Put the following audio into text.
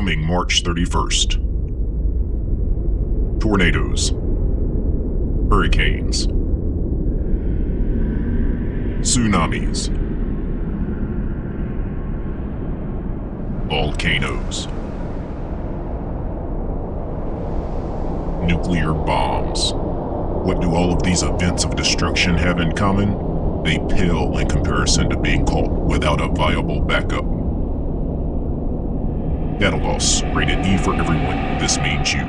coming March 31st. Tornadoes, hurricanes, tsunamis, volcanoes, nuclear bombs. What do all of these events of destruction have in common? They pale in comparison to being caught without a viable backup. Loss, rated E for everyone. This means you.